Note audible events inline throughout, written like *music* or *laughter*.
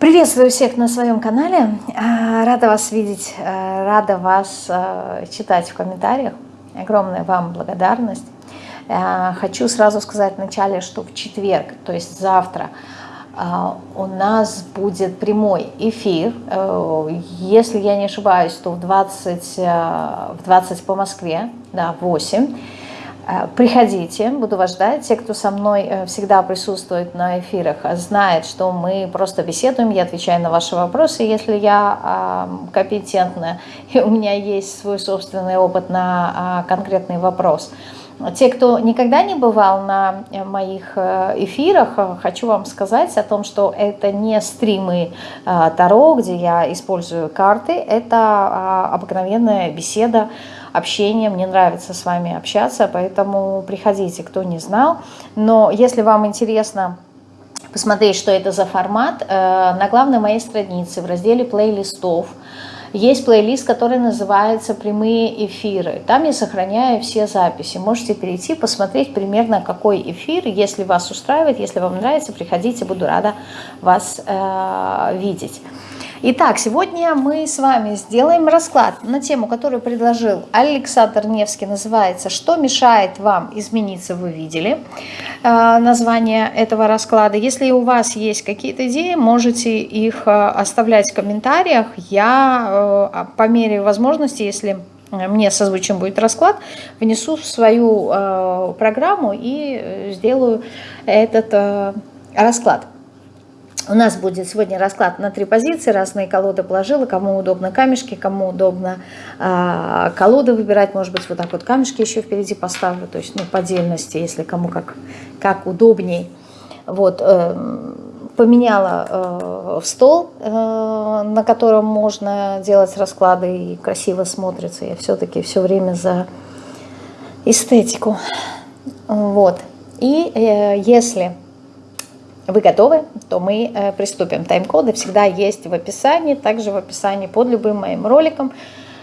Приветствую всех на своем канале. А, рада вас видеть, а, рада вас а, читать в комментариях. Огромная вам благодарность. Хочу сразу сказать вначале, что в четверг, то есть завтра, у нас будет прямой эфир. Если я не ошибаюсь, то в 20, в 20 по Москве, да, 8. Э, приходите, буду вас ждать. Те, кто со мной э, всегда присутствует на эфирах, знают, что мы просто беседуем, я отвечаю на ваши вопросы. Если я компетентна и у меня есть свой собственный опыт на а, конкретный вопрос. Те, кто никогда не бывал на э, моих эфирах, хочу вам сказать о том, что это не стримы Таро, где я использую карты, это а, обыкновенная беседа, общение, мне нравится с вами общаться, поэтому приходите, кто не знал. Но если вам интересно посмотреть, что это за формат, э, на главной моей странице в разделе плейлистов есть плейлист, который называется «Прямые эфиры». Там я сохраняю все записи. Можете перейти, посмотреть примерно какой эфир. Если вас устраивает, если вам нравится, приходите, буду рада вас э, видеть. Итак, сегодня мы с вами сделаем расклад на тему, которую предложил Александр Невский, называется «Что мешает вам измениться?» Вы видели э, название этого расклада. Если у вас есть какие-то идеи, можете их э, оставлять в комментариях. Я э, по мере возможности, если мне созвучен будет расклад, внесу в свою программу и сделаю этот расклад. У нас будет сегодня расклад на три позиции, разные колоды положила, кому удобно камешки, кому удобно э, колоды выбирать, может быть, вот так вот камешки еще впереди поставлю, то есть, ну, по отдельности, если кому как, как удобней. Вот, э, поменяла э, в стол, э, на котором можно делать расклады и красиво смотрится. Я все-таки все время за эстетику. Вот. И э, если вы готовы, то мы э, приступим. Тайм-коды всегда есть в описании, также в описании под любым моим роликом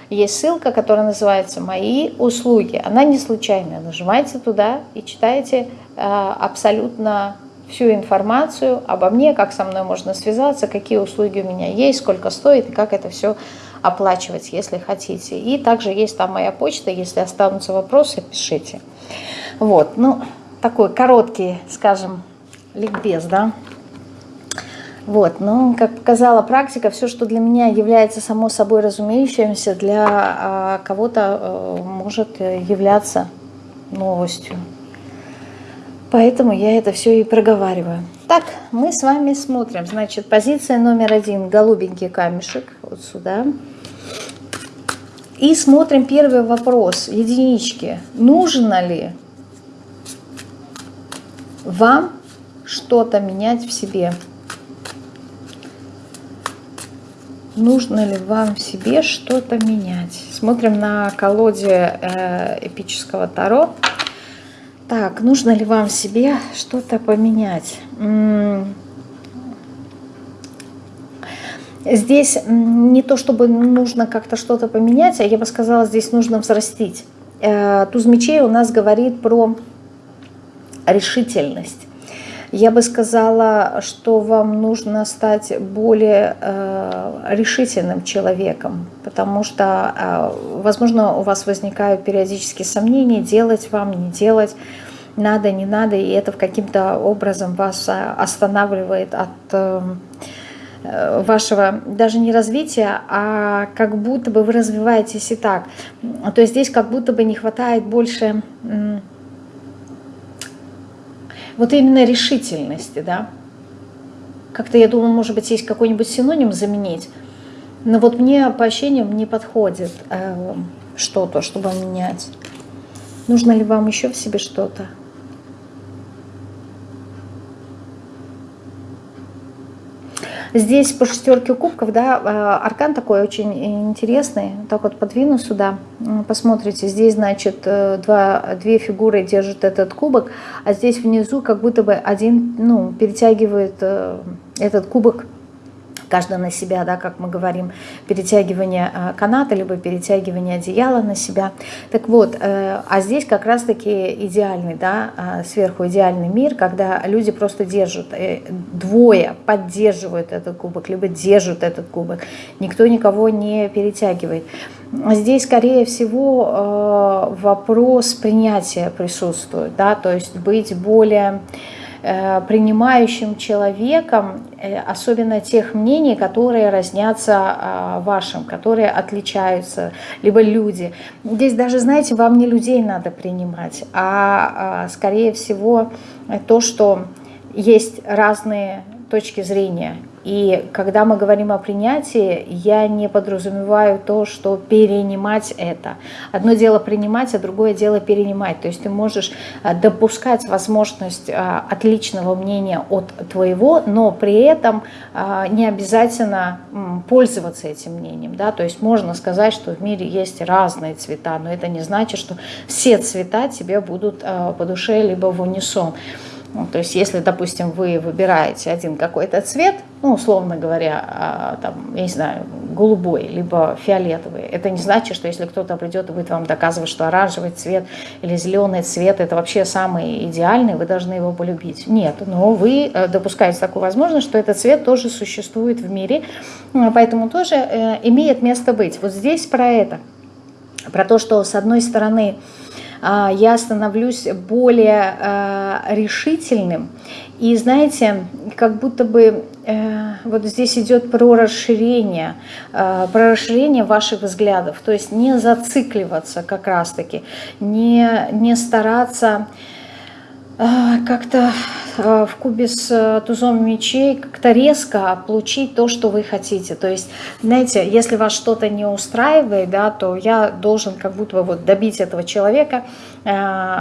есть ссылка, которая называется «Мои услуги». Она не случайная. Нажимайте туда и читайте э, абсолютно всю информацию обо мне, как со мной можно связаться, какие услуги у меня есть, сколько стоит и как это все оплачивать, если хотите. И также есть там моя почта, если останутся вопросы, пишите. Вот, ну, такой короткий, скажем, ликбез, да. Вот, но, как показала практика, все, что для меня является само собой разумеющимся, для а, кого-то а, может являться новостью. Поэтому я это все и проговариваю. Так, мы с вами смотрим. Значит, позиция номер один, голубенький камешек, вот сюда. И смотрим первый вопрос, единички. Нужно ли вам что-то менять в себе. Нужно ли вам в себе что-то менять? Смотрим на колоде э, эпического Таро. Так, нужно ли вам в себе что-то поменять? Здесь не то, чтобы нужно как-то что-то поменять, а я бы сказала, здесь нужно взрастить. Э, туз мечей у нас говорит про решительность. Я бы сказала, что вам нужно стать более э, решительным человеком, потому что, э, возможно, у вас возникают периодически сомнения, делать вам, не делать, надо, не надо, и это каким-то образом вас э, останавливает от э, вашего даже не развития, а как будто бы вы развиваетесь и так. То есть здесь как будто бы не хватает больше вот именно решительности, да. Как-то я думаю, может быть, есть какой-нибудь синоним заменить. Но вот мне по ощущениям не подходит э, что-то, чтобы менять. Нужно ли вам еще в себе что-то? Здесь по шестерке кубков, да, а, аркан такой очень интересный. Так вот подвину сюда, посмотрите, здесь, значит, э, два, две фигуры держат этот кубок, а здесь внизу как будто бы один, ну, перетягивает э, этот кубок каждый на себя, да, как мы говорим, перетягивание э, каната, либо перетягивание одеяла на себя. Так вот, э, а здесь как раз-таки идеальный, да, э, сверху идеальный мир, когда люди просто держат, двое поддерживают этот кубок, либо держат этот кубок, никто никого не перетягивает. Здесь, скорее всего, вопрос принятия присутствует, да, то есть быть более Э, принимающим человеком, э, особенно тех мнений, которые разнятся а, вашим, которые отличаются, либо люди. Здесь даже, знаете, вам не людей надо принимать, а, а скорее всего то, что есть разные точки зрения, и когда мы говорим о принятии, я не подразумеваю то, что перенимать это. Одно дело принимать, а другое дело перенимать. То есть ты можешь а, допускать возможность а, отличного мнения от твоего, но при этом а, не обязательно пользоваться этим мнением. Да? То есть можно сказать, что в мире есть разные цвета, но это не значит, что все цвета тебе будут по душе либо в унисон. Ну, то есть если, допустим, вы выбираете один какой-то цвет, ну, условно говоря, а, там, я не знаю, голубой, либо фиолетовый, это не значит, что если кто-то придет и будет вам доказывать, что оранжевый цвет или зеленый цвет это вообще самый идеальный, вы должны его полюбить. Нет, но вы э, допускаете такую возможность, что этот цвет тоже существует в мире, поэтому тоже э, имеет место быть. Вот здесь про это, про то, что с одной стороны, я становлюсь более а, решительным. И знаете, как будто бы э, вот здесь идет про расширение, а, про расширение ваших взглядов. То есть не зацикливаться как раз-таки, не, не стараться как-то в кубе с э, тузом мечей как-то резко получить то, что вы хотите. То есть, знаете, если вас что-то не устраивает, да, то я должен как будто бы вот добить этого человека, Э,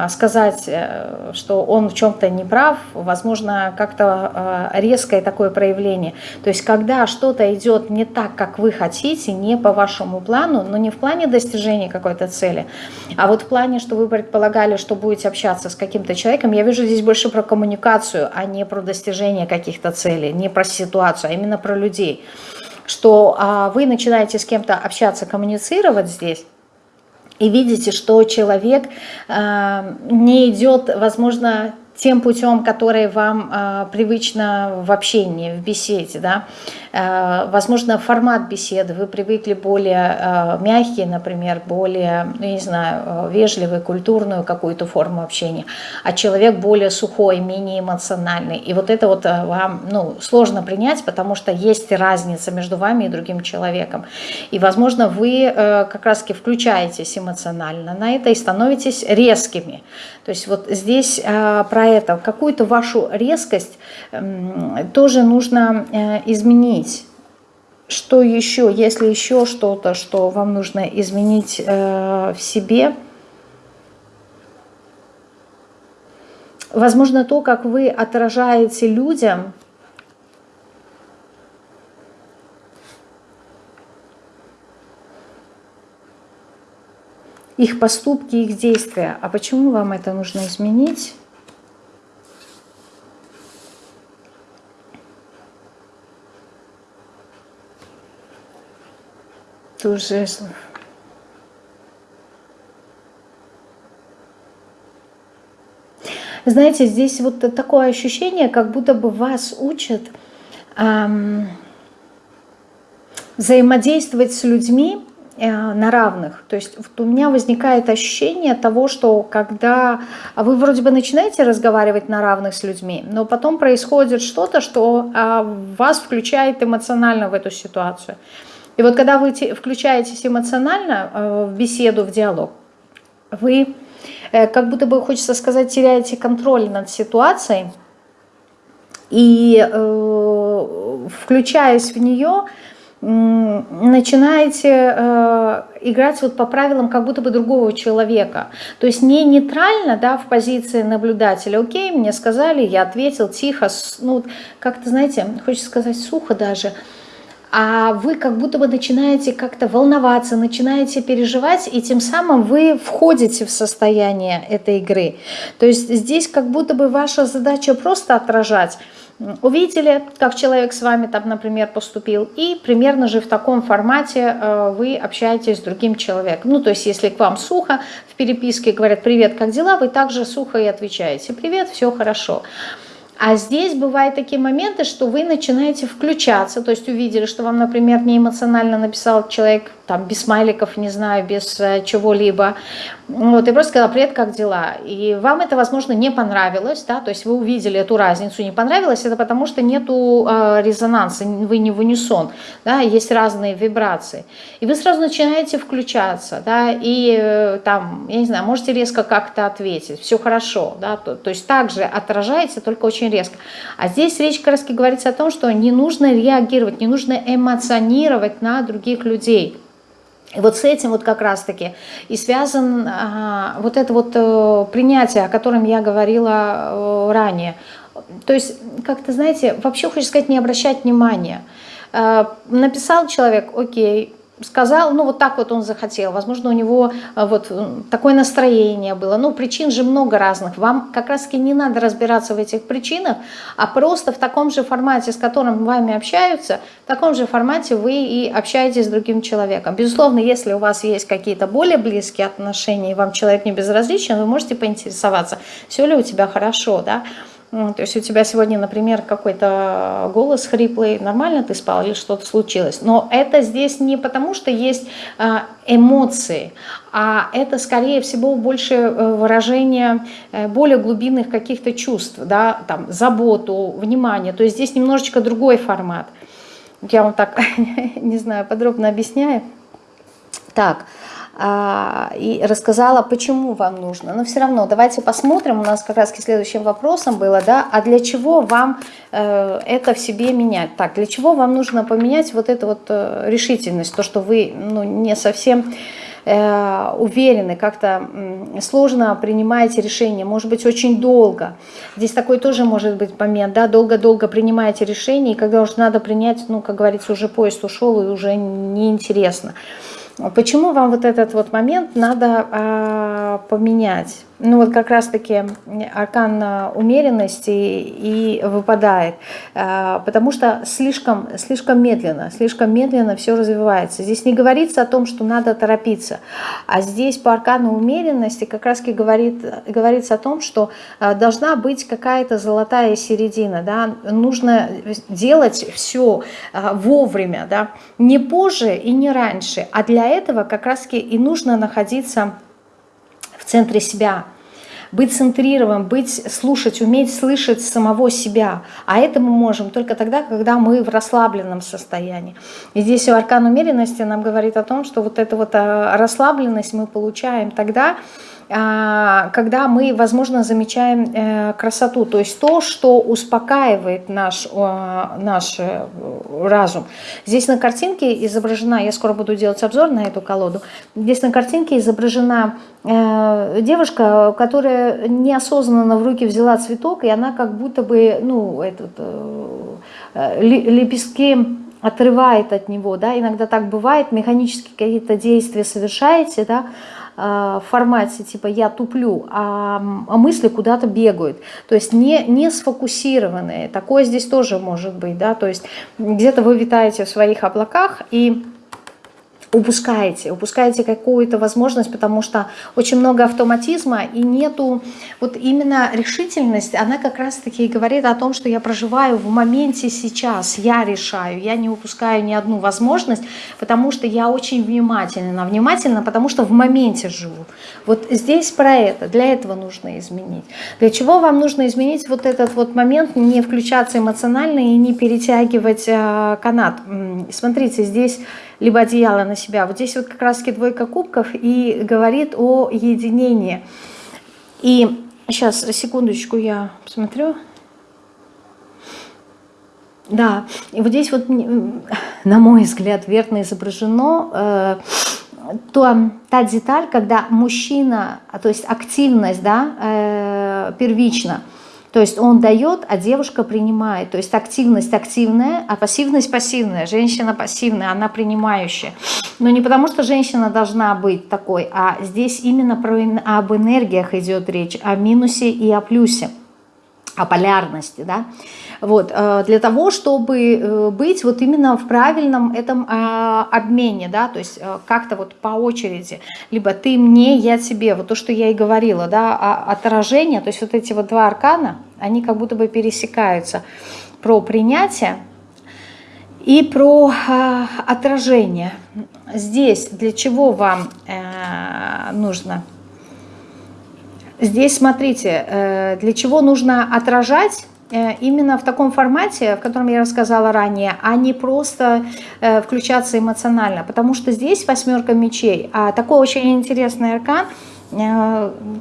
сказать, э, что он в чем-то не прав, возможно, как-то э, резкое такое проявление. То есть, когда что-то идет не так, как вы хотите, не по вашему плану, но не в плане достижения какой-то цели, а вот в плане, что вы предполагали, что будете общаться с каким-то человеком, я вижу здесь больше про коммуникацию, а не про достижение каких-то целей, не про ситуацию, а именно про людей. Что а, вы начинаете с кем-то общаться, коммуницировать здесь, и видите, что человек э, не идет, возможно, тем путем, который вам э, привычно в общении, в беседе. Да? Э, возможно, формат беседы, вы привыкли более э, мягкий, например, более, ну, не знаю, э, вежливый, культурную какую-то форму общения, а человек более сухой, менее эмоциональный. И вот это вот вам ну, сложно принять, потому что есть разница между вами и другим человеком. И, возможно, вы как раз-таки включаетесь эмоционально на это и становитесь резкими. То есть вот здесь про это, какую-то вашу резкость тоже нужно изменить что еще, если еще что-то, что вам нужно изменить э, в себе, возможно, то, как вы отражаете людям, их поступки, их действия. А почему вам это нужно изменить? Туз жезлов. Знаете, здесь вот такое ощущение, как будто бы вас учат эм, взаимодействовать с людьми э, на равных. То есть вот у меня возникает ощущение того, что когда вы вроде бы начинаете разговаривать на равных с людьми, но потом происходит что-то, что э, вас включает эмоционально в эту ситуацию. И вот когда вы включаетесь эмоционально э, в беседу, в диалог, вы, э, как будто бы, хочется сказать, теряете контроль над ситуацией, и э, включаясь в нее, начинаете играть вот по правилам как будто бы другого человека. То есть не нейтрально, да, в позиции наблюдателя. Окей, мне сказали, я ответил тихо, ну, как-то, знаете, хочется сказать сухо даже – а вы как будто бы начинаете как-то волноваться, начинаете переживать, и тем самым вы входите в состояние этой игры. То есть здесь как будто бы ваша задача просто отражать, увидели, как человек с вами там, например, поступил, и примерно же в таком формате э, вы общаетесь с другим человеком. Ну, то есть, если к вам сухо в переписке говорят «Привет, как дела?», вы также сухо и отвечаете «Привет, все хорошо». А здесь бывают такие моменты, что вы начинаете включаться, то есть увидели, что вам, например, не эмоционально написал человек там без смайликов, не знаю, без э, чего-либо. Вот, и просто сказала, привет, как дела? И вам это, возможно, не понравилось, да, то есть вы увидели эту разницу, не понравилось, это потому что нету э, резонанса, вы не в унисон, да, есть разные вибрации. И вы сразу начинаете включаться, да, и э, там, я не знаю, можете резко как-то ответить, все хорошо, да, то, то есть также отражается, только очень резко. А здесь речь как говорится о том, что не нужно реагировать, не нужно эмоционировать на других людей. И вот с этим вот как раз-таки и связан а, вот это вот а, принятие, о котором я говорила а, ранее. То есть, как-то, знаете, вообще хочу сказать, не обращать внимания. А, написал человек, окей, сказал, ну вот так вот он захотел, возможно, у него а, вот такое настроение было, ну причин же много разных, вам как раз таки не надо разбираться в этих причинах, а просто в таком же формате, с которым вами общаются, в таком же формате вы и общаетесь с другим человеком. Безусловно, если у вас есть какие-то более близкие отношения, и вам человек не безразличен, вы можете поинтересоваться, все ли у тебя хорошо, да, то есть у тебя сегодня, например, какой-то голос хриплый, нормально ты спал или что-то случилось. Но это здесь не потому, что есть а, эмоции, а это, скорее всего, больше э, выражение э, более глубинных каких-то чувств, да, там, заботу, внимание. То есть здесь немножечко другой формат. Я вам так, *laughs* не знаю, подробно объясняю. Так, и рассказала, почему вам нужно. Но все равно давайте посмотрим, у нас как раз следующим вопросом было, да, а для чего вам э, это в себе менять? Так, для чего вам нужно поменять вот эту вот э, решительность, то, что вы ну, не совсем э, уверены, как-то сложно принимаете решение, может быть, очень долго. Здесь такой тоже может быть момент, да, долго-долго принимаете решение, и когда уже надо принять, ну, как говорится, уже поезд ушел, и уже неинтересно. Почему вам вот этот вот момент надо а, поменять? Ну вот как раз-таки аркан умеренности и выпадает, а, потому что слишком, слишком медленно, слишком медленно все развивается. Здесь не говорится о том, что надо торопиться, а здесь по аркану умеренности как раз-таки говорит, говорится о том, что а, должна быть какая-то золотая середина, да? нужно делать все вовремя, да? не позже и не раньше, а для этого как раз-таки и нужно находиться центре себя, быть центрированным, быть, слушать, уметь слышать самого себя. А это мы можем только тогда, когда мы в расслабленном состоянии. И здесь аркан умеренности нам говорит о том, что вот эту вот а, расслабленность мы получаем тогда, а, когда мы, возможно, замечаем э, красоту, то есть то, что успокаивает наш, наш э, разум. Здесь на картинке изображена, я скоро буду делать обзор на эту колоду, здесь на картинке изображена э, девушка, которая неосознанно в руки взяла цветок, и она как будто бы, ну, этот, лепестки отрывает от него, да, иногда так бывает, механически какие-то действия совершаете, да, в формате типа «я туплю», а, а мысли куда-то бегают. То есть не, не сфокусированные. Такое здесь тоже может быть. Да? То есть где-то вы витаете в своих облаках и упускаете, упускаете какую-то возможность, потому что очень много автоматизма и нету, вот именно решительность, она как раз-таки говорит о том, что я проживаю в моменте сейчас, я решаю, я не упускаю ни одну возможность, потому что я очень внимательна, внимательна, потому что в моменте живу. Вот здесь про это, для этого нужно изменить. Для чего вам нужно изменить вот этот вот момент, не включаться эмоционально и не перетягивать э, канат. Смотрите, здесь либо одеяло на себя. Вот здесь вот как раз-таки двойка кубков и говорит о единении. И сейчас, секундочку, я посмотрю. Да, и вот здесь вот, на мой взгляд, верно изображено э, то, та деталь, когда мужчина, то есть активность, да, э, первична, то есть он дает, а девушка принимает. То есть активность активная, а пассивность пассивная. Женщина пассивная, она принимающая. Но не потому, что женщина должна быть такой, а здесь именно про, об энергиях идет речь, о минусе и о плюсе. О полярности, да, вот, э, для того, чтобы э, быть вот именно в правильном этом а, обмене, да, то есть э, как-то вот по очереди, либо ты мне, я тебе, вот то, что я и говорила, да, отражение, то есть вот эти вот два аркана, они как будто бы пересекаются про принятие и про отражение. Здесь для чего вам нужно Здесь, смотрите, э, для чего нужно отражать э, именно в таком формате, в котором я рассказала ранее, а не просто э, включаться эмоционально. Потому что здесь восьмерка мечей, а такой очень интересный аркан,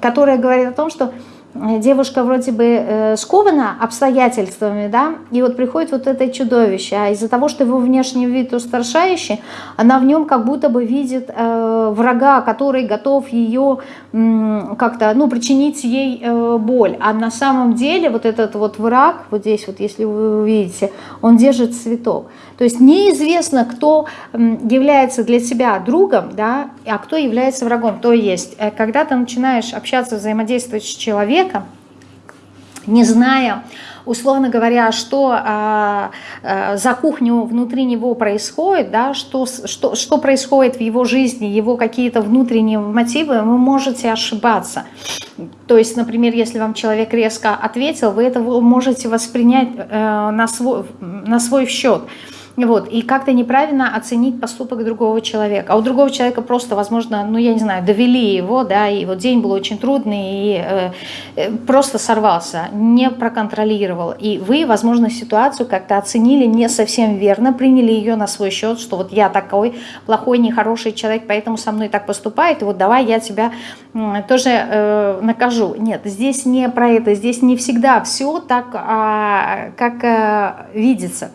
который говорит о том, что девушка вроде бы э, скована обстоятельствами, да, и вот приходит вот это чудовище, а из-за того, что его внешний вид устрашающий, она в нем как будто бы видит э, врага, который готов ее э, как-то, ну, причинить ей э, боль, а на самом деле вот этот вот враг, вот здесь вот, если вы увидите, он держит цветок, то есть неизвестно, кто является для себя другом, да, а кто является врагом. То есть, э, когда ты начинаешь общаться, взаимодействовать с человеком, не зная, условно говоря, что а, а, за кухню внутри него происходит, да, что, что, что происходит в его жизни, его какие-то внутренние мотивы, вы можете ошибаться. То есть, например, если вам человек резко ответил, вы это можете воспринять э, на, свой, на свой счет. Вот, и как-то неправильно оценить поступок другого человека. А у другого человека просто, возможно, ну, я не знаю, довели его, да, и вот день был очень трудный, и э, э, просто сорвался, не проконтролировал. И вы, возможно, ситуацию как-то оценили не совсем верно, приняли ее на свой счет, что вот я такой плохой, нехороший человек, поэтому со мной так поступает, и вот давай я тебя э, тоже э, накажу. Нет, здесь не про это, здесь не всегда все так, а, как э, видится.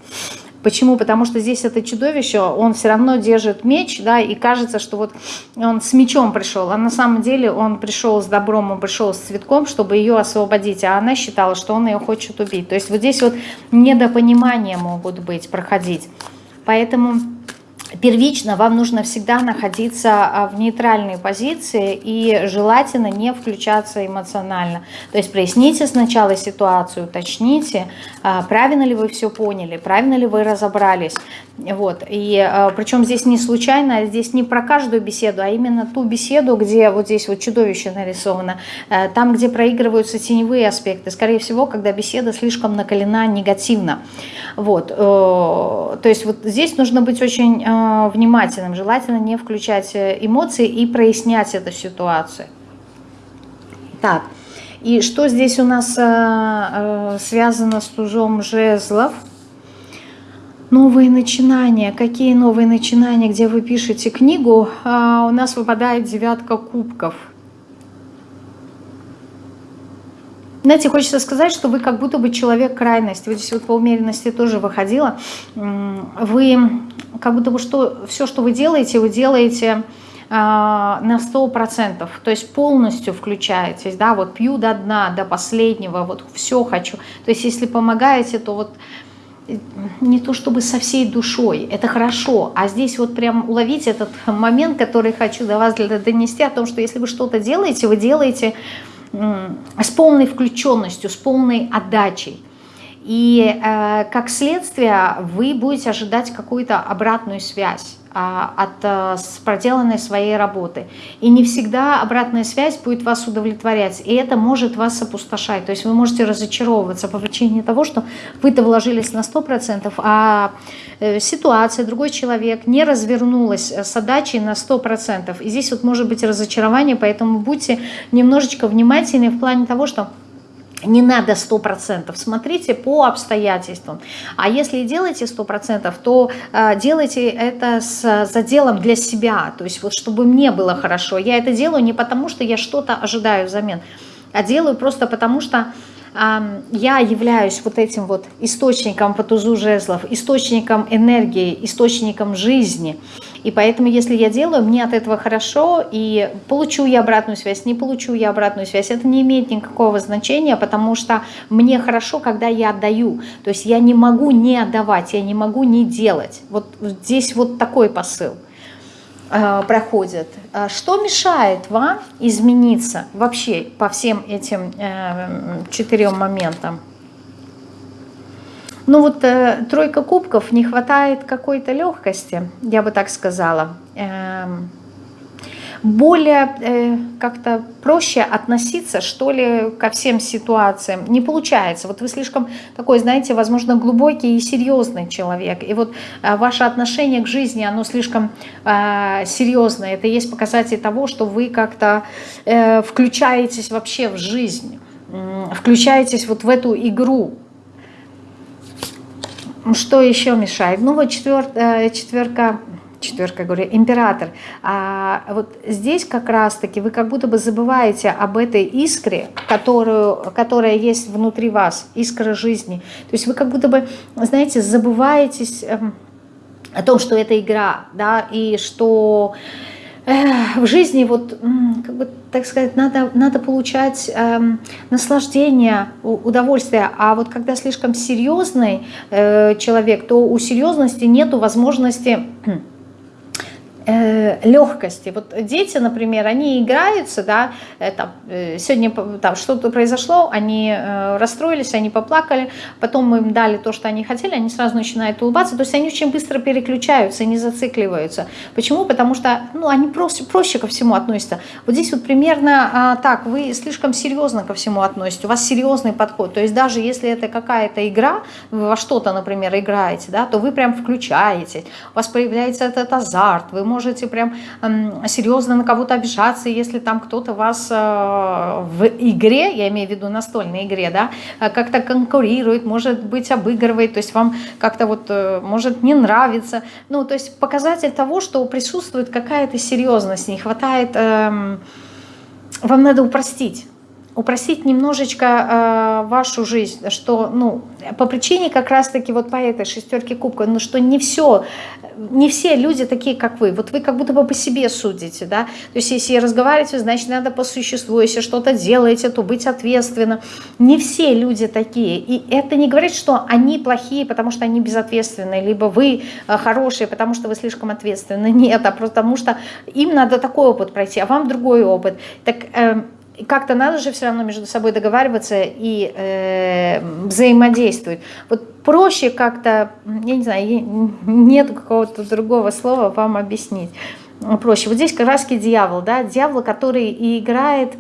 Почему? Потому что здесь это чудовище, он все равно держит меч, да, и кажется, что вот он с мечом пришел, а на самом деле он пришел с добром, он пришел с цветком, чтобы ее освободить, а она считала, что он ее хочет убить. То есть вот здесь вот недопонимания могут быть, проходить. Поэтому первично вам нужно всегда находиться а, в нейтральной позиции и желательно не включаться эмоционально. То есть проясните сначала ситуацию, уточните, а, правильно ли вы все поняли, правильно ли вы разобрались. Вот. И а, причем здесь не случайно, здесь не про каждую беседу, а именно ту беседу, где вот здесь вот чудовище нарисовано, там, где проигрываются теневые аспекты. Скорее всего, когда беседа слишком накалена негативно. Вот. Э, то есть вот здесь нужно быть очень Э, внимательным, желательно не включать э, эмоции и прояснять эту ситуацию. Так, и что здесь у нас э, связано с тузом жезлов? Новые начинания. Какие новые начинания, где вы пишете книгу? А, у нас выпадает девятка кубков – Знаете, хочется сказать, что вы как будто бы человек крайности. Вот здесь вот по умеренности тоже выходила. Вы как будто бы что, все, что вы делаете, вы делаете а, на 100%, то есть полностью включаетесь, да, вот пью до дна, до последнего, вот все хочу. То есть если помогаете, то вот э, не то чтобы со всей душой, это хорошо, а здесь вот прям уловить этот момент, который хочу до вас донести, о том, что если вы что-то делаете, вы делаете с полной включенностью, с полной отдачей. И э, как следствие вы будете ожидать какую-то обратную связь а, от а, проделанной своей работы. И не всегда обратная связь будет вас удовлетворять, и это может вас опустошать. То есть вы можете разочаровываться по причине того, что вы-то вложились на 100%, а э, ситуация, другой человек не развернулась с отдачей на 100%. И здесь вот может быть разочарование, поэтому будьте немножечко внимательны в плане того, что не надо 100%, смотрите по обстоятельствам. А если делаете 100%, то э, делайте это с заделом для себя, то есть вот чтобы мне было хорошо. Я это делаю не потому, что я что-то ожидаю взамен, а делаю просто потому, что я являюсь вот этим вот источником по тузу жезлов, источником энергии, источником жизни. И поэтому, если я делаю, мне от этого хорошо, и получу я обратную связь, не получу я обратную связь, это не имеет никакого значения, потому что мне хорошо, когда я отдаю. То есть я не могу не отдавать, я не могу не делать. Вот здесь вот такой посыл. Э, проходят. Э, что мешает вам измениться вообще по всем этим э, четырем моментам? Ну вот тройка кубков, не хватает какой-то легкости, я бы так сказала. Эм, более э, как-то проще относиться, что ли, ко всем ситуациям. Не получается. Вот вы слишком такой, знаете, возможно, глубокий и серьезный человек. И вот э, ваше отношение к жизни, оно слишком э, серьезное. Это есть показатель того, что вы как-то э, включаетесь вообще в жизнь, э, включаетесь вот в эту игру. Что еще мешает? Ну вот четвер, э, четверка четверка, говорю, император. А вот здесь как раз-таки вы как будто бы забываете об этой искре, которую, которая есть внутри вас, искра жизни. То есть вы как будто бы, знаете, забываетесь эм, о том, что это игра, да, и что в жизни вот, как бы, так сказать, надо, надо получать э, наслаждение, удовольствие, а вот когда слишком серьезный э, человек, то у серьезности нету возможности Э, легкости. Вот дети, например, они играются, да, там, э, сегодня там что-то произошло, они э, расстроились, они поплакали, потом мы им дали то, что они хотели, они сразу начинают улыбаться, то есть они очень быстро переключаются, не зацикливаются. Почему? Потому что, ну, они проще, проще ко всему относятся. Вот здесь вот примерно а, так, вы слишком серьезно ко всему относитесь, у вас серьезный подход, то есть даже если это какая-то игра, вы во что-то, например, играете, да, то вы прям включаете, у вас появляется этот азарт, вы можете прям э, серьезно на кого-то обижаться, если там кто-то вас э, в игре, я имею в виду настольной игре, да, э, как-то конкурирует, может быть обыгрывает, то есть вам как-то вот э, может не нравится, ну то есть показатель того, что присутствует какая-то серьезность, не хватает, э, вам надо упростить упростить немножечко э, вашу жизнь, что, ну, по причине как раз-таки вот по этой шестерке кубка, ну, что не все, не все люди такие, как вы. Вот вы как будто бы по себе судите, да. То есть если разговариваете, значит, надо по существу. Если что-то делаете, то быть ответственно. Не все люди такие. И это не говорит, что они плохие, потому что они безответственные, либо вы э, хорошие, потому что вы слишком ответственны. Нет, а потому что им надо такой опыт пройти, а вам другой опыт. Так... Э, как-то надо же все равно между собой договариваться и э, взаимодействовать. Вот проще как-то, я не знаю, нет какого-то другого слова вам объяснить. Проще. Вот здесь как дьявол, да, дьявол, который и играет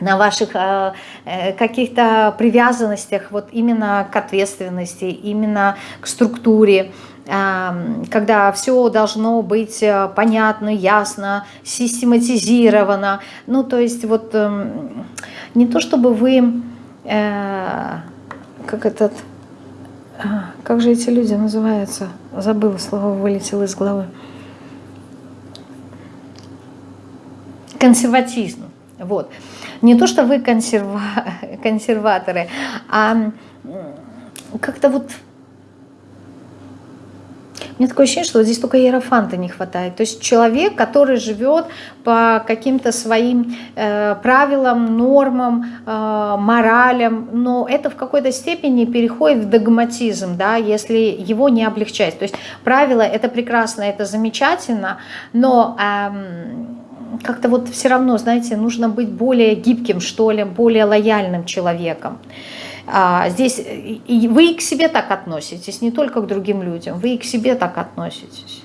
на ваших э, э, каких-то привязанностях, вот именно к ответственности, именно к структуре, когда все должно быть э, понятно, ясно, систематизировано. Ну, то есть вот эм, не то чтобы вы, э, как этот, а, как же эти люди называются? Забыла, слово вылетело из головы. Консерватизм. Вот. Не то, что вы консерва... *laughs* консерваторы, а как-то вот меня такое ощущение, что вот здесь только иерофанта не хватает. То есть человек, который живет по каким-то своим э, правилам, нормам, э, моралям, но это в какой-то степени переходит в догматизм, да, если его не облегчать. То есть правила это прекрасно, это замечательно, но... Эм, как-то вот все равно, знаете, нужно быть более гибким, что ли, более лояльным человеком. А, здесь и вы и к себе так относитесь, не только к другим людям, вы и к себе так относитесь.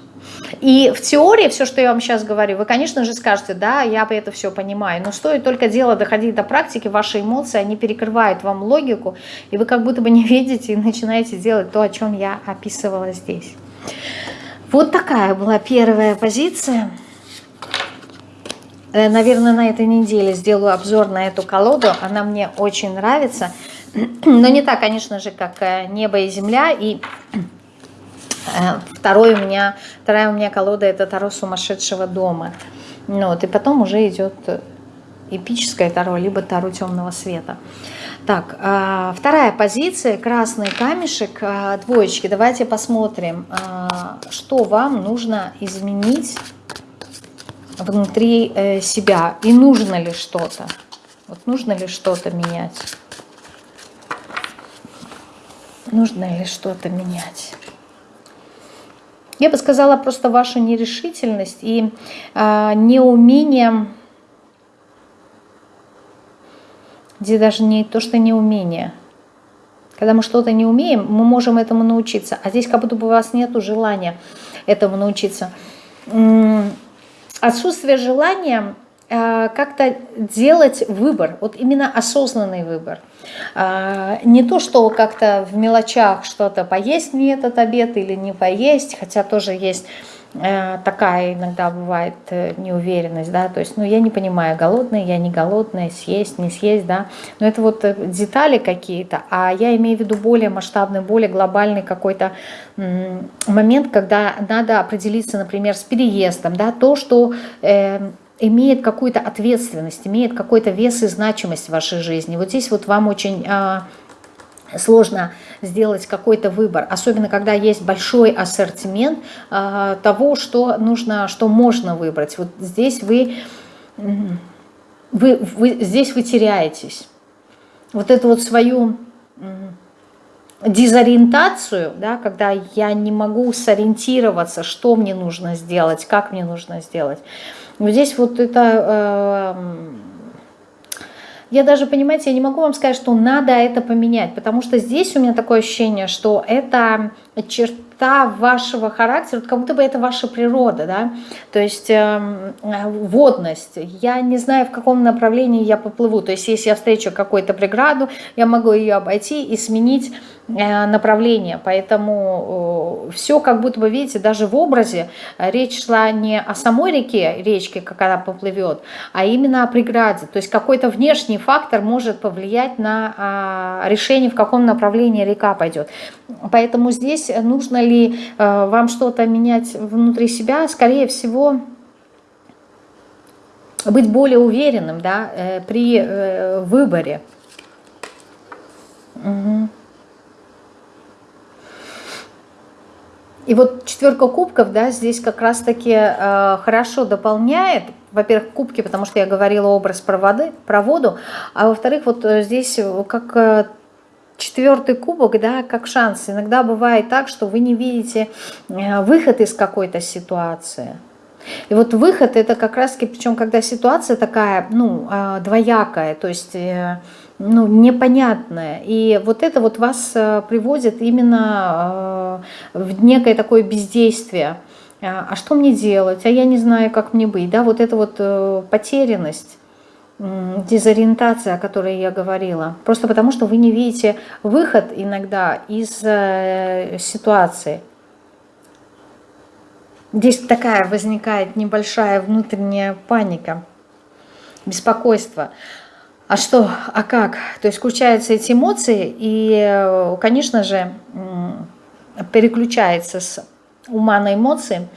И в теории все, что я вам сейчас говорю, вы, конечно же, скажете, да, я это все понимаю, но стоит только дело доходить до практики, ваши эмоции, они перекрывают вам логику, и вы как будто бы не видите и начинаете делать то, о чем я описывала здесь. Вот такая была первая позиция. Э, наверное, на этой неделе сделаю обзор на эту колоду. Она мне очень нравится. Но не так, конечно же, как э, небо и земля. И э, второй у меня, вторая у меня колода это Таро сумасшедшего дома. Ну, вот, и потом уже идет эпическое Таро, либо Таро темного света. Так, вторая позиция, красный камешек, двоечки. Давайте посмотрим, что вам нужно изменить внутри э, себя. И нужно ли что-то. Вот нужно ли что-то менять нужно ли что-то менять. Я бы сказала просто ваша нерешительность и э, неумение, где даже не то, что неумение, Когда мы что-то не умеем, мы можем этому научиться. А здесь как будто бы у вас нет желания этому научиться. Отсутствие желания э, как-то делать выбор, вот именно осознанный выбор. А, не то, что как-то в мелочах что-то поесть мне этот обед или не поесть, хотя тоже есть Э, такая иногда бывает э, неуверенность, да, то есть, ну, я не понимаю, голодная, я не голодная, съесть, не съесть, да, но это вот э, детали какие-то, а я имею в виду более масштабный, более глобальный какой-то момент, когда надо определиться, например, с переездом, да, то, что... Э, имеет какую-то ответственность, имеет какой-то вес и значимость в вашей жизни. Вот здесь вот вам очень а, сложно сделать какой-то выбор, особенно когда есть большой ассортимент э, того, что нужно, что можно выбрать. Вот здесь вы, вы, вы, здесь вы теряетесь. Вот эту вот свою дезориентацию, да, когда я не могу сориентироваться, что мне нужно сделать, как мне нужно сделать. Вот здесь вот это... Э, я даже, понимаете, я не могу вам сказать, что надо это поменять, потому что здесь у меня такое ощущение, что это черта вашего характера, как будто бы это ваша природа, да, то есть э, водность. Я не знаю, в каком направлении я поплыву, то есть если я встречу какую-то преграду, я могу ее обойти и сменить Э, направление. Поэтому э, все как будто бы, видите, даже в образе речь шла не о самой реке, речке, как она поплывет, а именно о преграде. То есть какой-то внешний фактор может повлиять на а, решение, в каком направлении река пойдет. Поэтому здесь нужно ли э, вам что-то менять внутри себя, скорее всего, быть более уверенным да, при выборе. Угу. И вот четверка кубков, да, здесь как раз-таки э, хорошо дополняет, во-первых, кубки, потому что я говорила образ проводы, проводу, а во-вторых, вот э, здесь э, как э, четвертый кубок, да, как шанс. Иногда бывает так, что вы не видите э, выход из какой-то ситуации. И вот выход это как раз-таки, причем когда ситуация такая, ну, э, двоякая, то есть... Э, ну, непонятное. И вот это вот вас э, приводит именно в некое такое бездействие. А, а что мне делать? А я не знаю, как мне быть. Да, вот эта вот потерянность, дезориентация, о которой я говорила. Просто потому, что вы не видите выход иногда из ситуации. Здесь такая возникает небольшая внутренняя паника, беспокойство. А что, а как? То есть включаются эти эмоции, и, конечно же, переключается с ума на эмоции,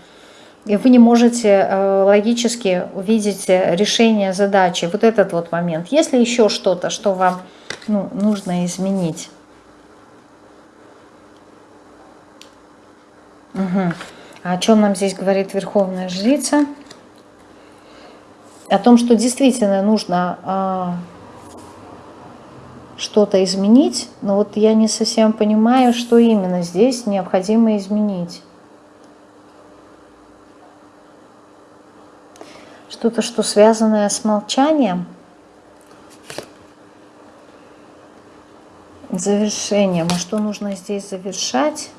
и вы не можете э, логически увидеть решение задачи. Вот этот вот момент. Если еще что-то, что вам ну, нужно изменить. Угу. А о чем нам здесь говорит Верховная Жрица? О том, что действительно нужно а, что-то изменить, но вот я не совсем понимаю, что именно здесь необходимо изменить. Что-то, что связанное с молчанием, завершением. А что нужно здесь завершать?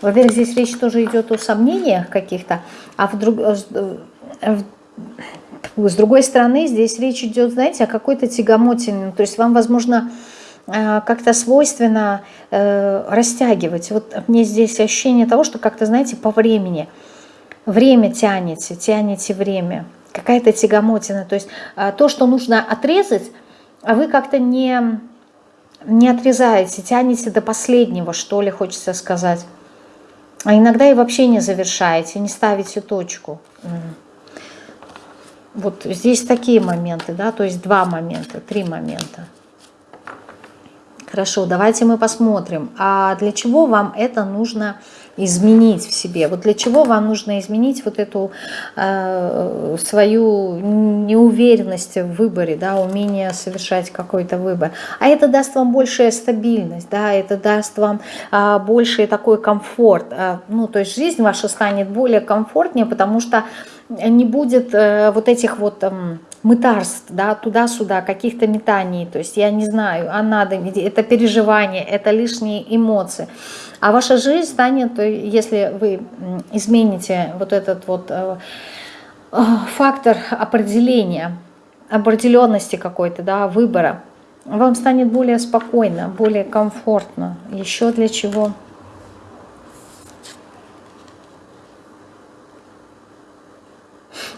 Во-первых, здесь речь тоже идет о сомнениях каких-то, а в друг... Э, с другой стороны, здесь речь идет, знаете, о какой-то тягомотине. То есть вам, возможно, как-то свойственно э, растягивать. Вот мне здесь ощущение того, что как-то, знаете, по времени. Время тянете, тянете время. Какая-то тягомотина. То есть то, что нужно отрезать, а вы как-то не, не отрезаете, тянете до последнего, что ли, хочется сказать. А иногда и вообще не завершаете, не ставите точку. Вот здесь такие моменты, да, то есть два момента, три момента. Хорошо, давайте мы посмотрим, а для чего вам это нужно изменить в себе? Вот для чего вам нужно изменить вот эту э, свою неуверенность в выборе, да, умение совершать какой-то выбор? А это даст вам большая стабильность, да, это даст вам э, больший такой комфорт. Э, ну, то есть жизнь ваша станет более комфортнее, потому что не будет э, вот этих вот э, мытарств, да, туда-сюда, каких-то метаний, то есть я не знаю, а надо, это переживание, это лишние эмоции. А ваша жизнь станет, если вы измените вот этот вот э, э, фактор определения, определенности какой-то, да, выбора, вам станет более спокойно, более комфортно. Еще для чего?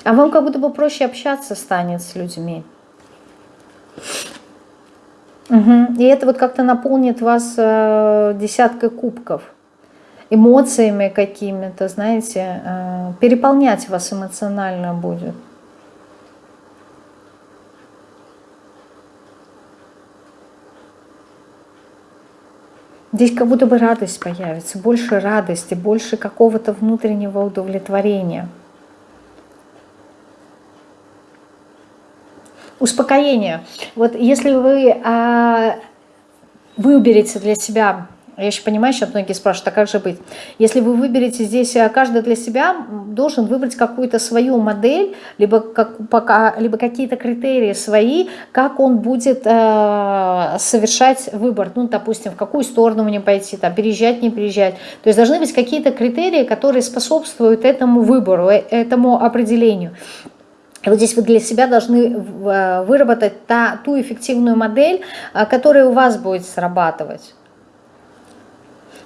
А вам как будто бы проще общаться станет с людьми. Угу. И это вот как-то наполнит вас э, десяткой кубков. Эмоциями какими-то, знаете, э, переполнять вас эмоционально будет. Здесь как будто бы радость появится, больше радости, больше какого-то внутреннего удовлетворения. Успокоение. Вот если вы а, выберете для себя я еще понимаю, сейчас многие спрашивают, а как же быть? Если вы выберете здесь, э, каждый для себя должен выбрать какую-то свою модель, либо, как, либо какие-то критерии свои, как он будет э, совершать выбор. Ну, допустим, в какую сторону мне пойти, там, переезжать, не переезжать. То есть должны быть какие-то критерии, которые способствуют этому выбору, э, этому определению. Вот здесь вы для себя должны э, выработать та, ту эффективную модель, которая у вас будет срабатывать.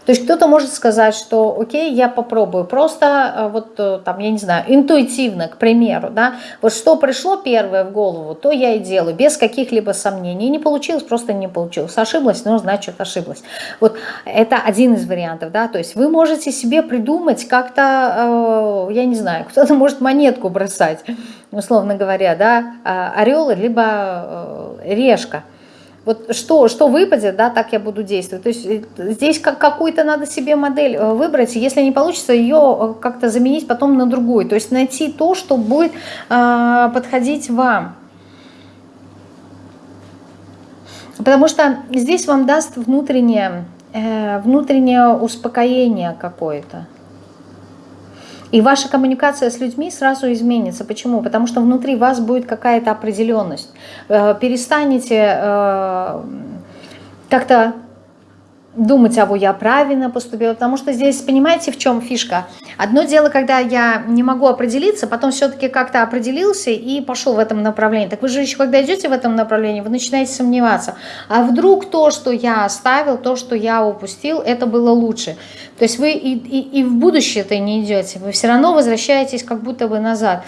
То есть кто-то может сказать, что окей, я попробую, просто э, вот э, там, я не знаю, интуитивно, к примеру, да, вот что пришло первое в голову, то я и делаю, без каких-либо сомнений. Не получилось, просто не получилось. Ошиблась, ну, значит, ошиблась. Вот это один из вариантов, да, то есть вы можете себе придумать как-то, э, я не знаю, *laughs* кто-то может монетку бросать, условно говоря, да, орел, либо решка вот что, что выпадет, да, так я буду действовать. То есть э, здесь как, какую-то надо себе модель э, выбрать, если не получится, ее э, как-то заменить потом на другую. То есть найти то, что будет э, подходить вам. Потому что здесь вам даст внутреннее, э, внутреннее успокоение какое-то. И ваша коммуникация с людьми сразу изменится. Почему? Потому что внутри вас будет какая-то определенность. Э, перестанете э, как-то думать, а вот я правильно поступила, потому что здесь, понимаете, в чем фишка? Одно дело, когда я не могу определиться, потом все-таки как-то определился и пошел в этом направлении. Так вы же еще, когда идете в этом направлении, вы начинаете сомневаться. А вдруг то, что я оставил, то, что я упустил, это было лучше. То есть вы и, и, и в будущее-то не идете, вы все равно возвращаетесь как будто бы назад.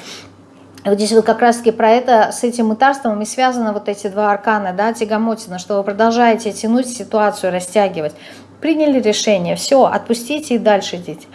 Вот здесь вот как раз-таки про это, с этим мытарством и связаны вот эти два аркана, да, тягомотина, что вы продолжаете тянуть ситуацию, растягивать. Приняли решение, все, отпустите и дальше идите.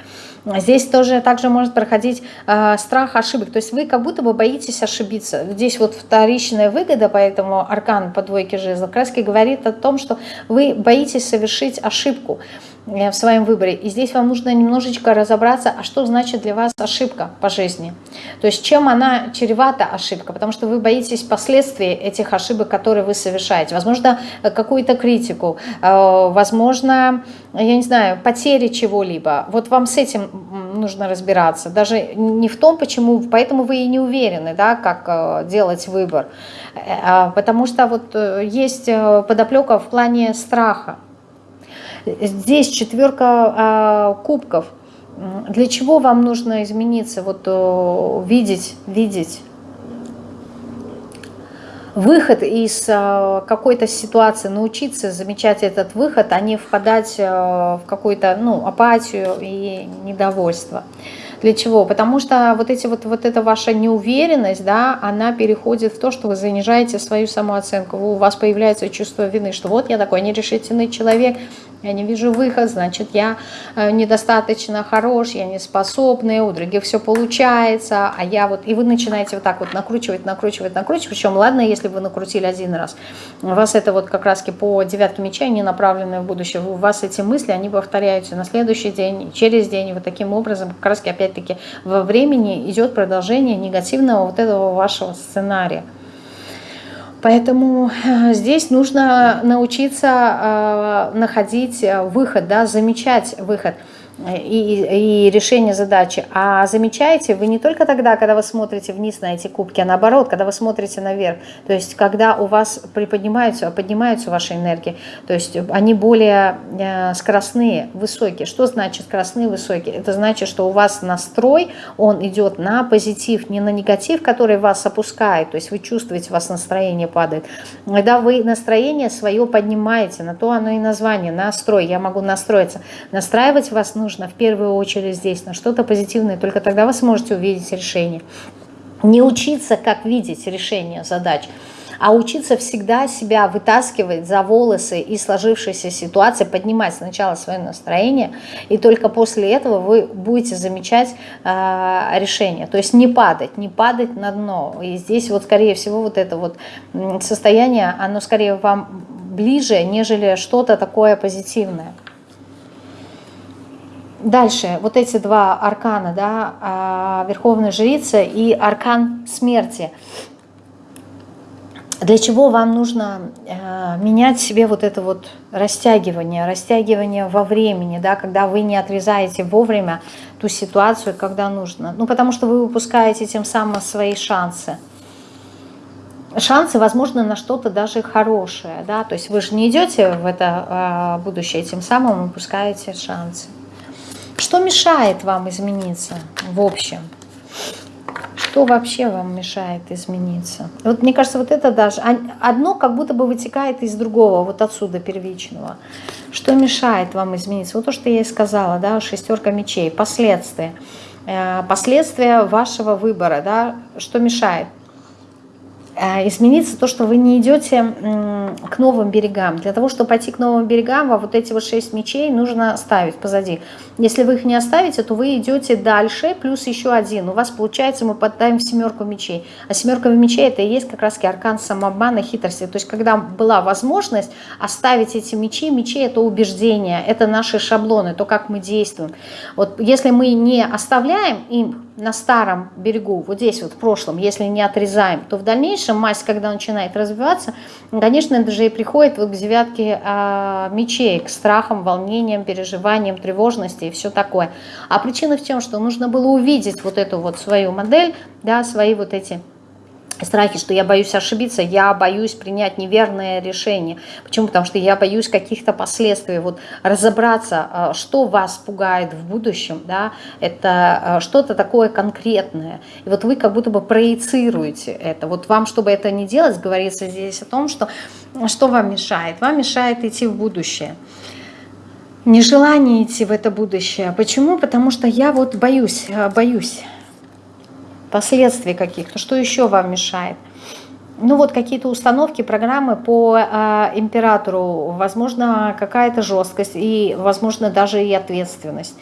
Здесь тоже также может проходить э, страх ошибок. То есть вы как будто бы боитесь ошибиться. Здесь вот вторичная выгода, поэтому аркан по двойке жезла краски говорит о том, что вы боитесь совершить ошибку. Э, в своем выборе. И здесь вам нужно немножечко разобраться, а что значит для вас ошибка по жизни. То есть чем она чревата ошибка, потому что вы боитесь последствий этих ошибок, которые вы совершаете. Возможно, какую-то критику, э, возможно, я не знаю, потери чего-либо. Вот вам с этим нужно разбираться. Даже не в том, почему, поэтому вы и не уверены, да, как э, делать выбор. А потому что вот есть подоплека в плане страха. Здесь четверка а, кубков. Для чего вам нужно измениться? Вот видеть, видеть выход из а, какой-то ситуации, научиться замечать этот выход, а не впадать а, в какую-то ну, апатию и недовольство. Для чего? Потому что вот, эти вот, вот эта ваша неуверенность, да, она переходит в то, что вы занижаете свою самооценку. У вас появляется чувство вины, что вот я такой нерешительный человек, я не вижу выход, значит, я э, недостаточно хорош, я не способный, у других все получается, а я вот... И вы начинаете вот так вот накручивать, накручивать, накручивать, причем, ладно, если вы накрутили один раз, у вас это вот как раз по девятке меча, не направленные в будущее, у вас эти мысли, они повторяются на следующий день, через день, вот таким образом как раз опять-таки во времени идет продолжение негативного вот этого вашего сценария. Поэтому э, здесь нужно научиться э, находить э, выход, да, замечать выход. И, и решение задачи, а замечаете вы не только тогда, когда вы смотрите вниз на эти кубки, а наоборот, когда вы смотрите наверх, то есть когда у вас приподнимаются, поднимаются ваши энергии, то есть они более э, скоростные, высокие. Что значит скоростные, высокие? Это значит, что у вас настрой, он идет на позитив, не на негатив, который вас опускает, то есть вы чувствуете, у вас настроение падает. Когда вы настроение свое поднимаете, на то оно и название, настрой, я могу настроиться. Настраивать вас нужно нужно в первую очередь здесь на что-то позитивное, только тогда вы сможете увидеть решение. Не учиться, как видеть решение задач, а учиться всегда себя вытаскивать за волосы и сложившейся ситуации, поднимать сначала свое настроение, и только после этого вы будете замечать э, решение. То есть не падать, не падать на дно. И здесь вот, скорее всего, вот это вот состояние, оно скорее вам ближе, нежели что-то такое позитивное. Дальше, вот эти два аркана, да, а, Верховная Жрица и аркан смерти. Для чего вам нужно э, менять себе вот это вот растягивание, растягивание во времени, да, когда вы не отрезаете вовремя ту ситуацию, когда нужно. Ну, потому что вы выпускаете тем самым свои шансы. Шансы, возможно, на что-то даже хорошее, да, то есть вы же не идете в это э, будущее, тем самым выпускаете шансы. Что мешает вам измениться в общем? Что вообще вам мешает измениться? Вот мне кажется, вот это даже одно как будто бы вытекает из другого, вот отсюда первичного. Что мешает вам измениться? Вот то, что я и сказала, да, шестерка мечей, последствия. Э, последствия вашего выбора, да, что мешает? Э, измениться то, что вы не идете к новым берегам. Для того, чтобы пойти к новым берегам, вам вот эти вот шесть мечей нужно ставить позади. Если вы их не оставите, то вы идете дальше, плюс еще один. У вас получается, мы поддаем семерку мечей. А семерка мечей это и есть как раз аркан самообмана, хитрости. То есть когда была возможность оставить эти мечи, мечи это убеждения, это наши шаблоны, то, как мы действуем. Вот если мы не оставляем им на старом берегу, вот здесь вот в прошлом, если не отрезаем, то в дальнейшем мазь, когда начинает развиваться, конечно, это же и приходит вот к девятке а, мечей, к страхам, волнениям, переживаниям, тревожности и все такое. А причина в том, что нужно было увидеть вот эту вот свою модель, да, свои вот эти страхи, что я боюсь ошибиться, я боюсь принять неверное решение. Почему? Потому что я боюсь каких-то последствий. Вот разобраться, а, что вас пугает в будущем, да, это а, что-то такое конкретное. И вот вы как будто бы проецируете это. Вот вам, чтобы это не делать, говорится здесь о том, что что вам мешает? Вам мешает идти в будущее. Нежелание идти в это будущее. Почему? Потому что я вот боюсь, а, боюсь последствий каких-то. Что еще вам мешает? Ну вот какие-то установки, программы по э, императору, возможно, какая-то жесткость и, возможно, даже и ответственность.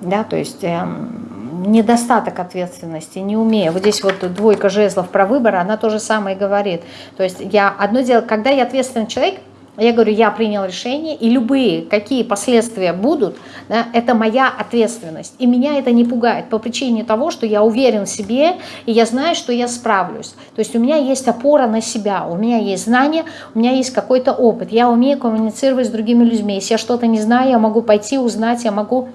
Да, то есть э, недостаток ответственности, не умею. Вот здесь вот двойка жезлов про выбор, она то же самое говорит. То есть я одно дело, когда я ответственный человек, я говорю, я принял решение, и любые, какие последствия будут, да, это моя ответственность. И меня это не пугает по причине того, что я уверен в себе, и я знаю, что я справлюсь. То есть у меня есть опора на себя, у меня есть знания, у меня есть какой-то опыт. Я умею коммуницировать с другими людьми. Если я что-то не знаю, я могу пойти узнать, я могу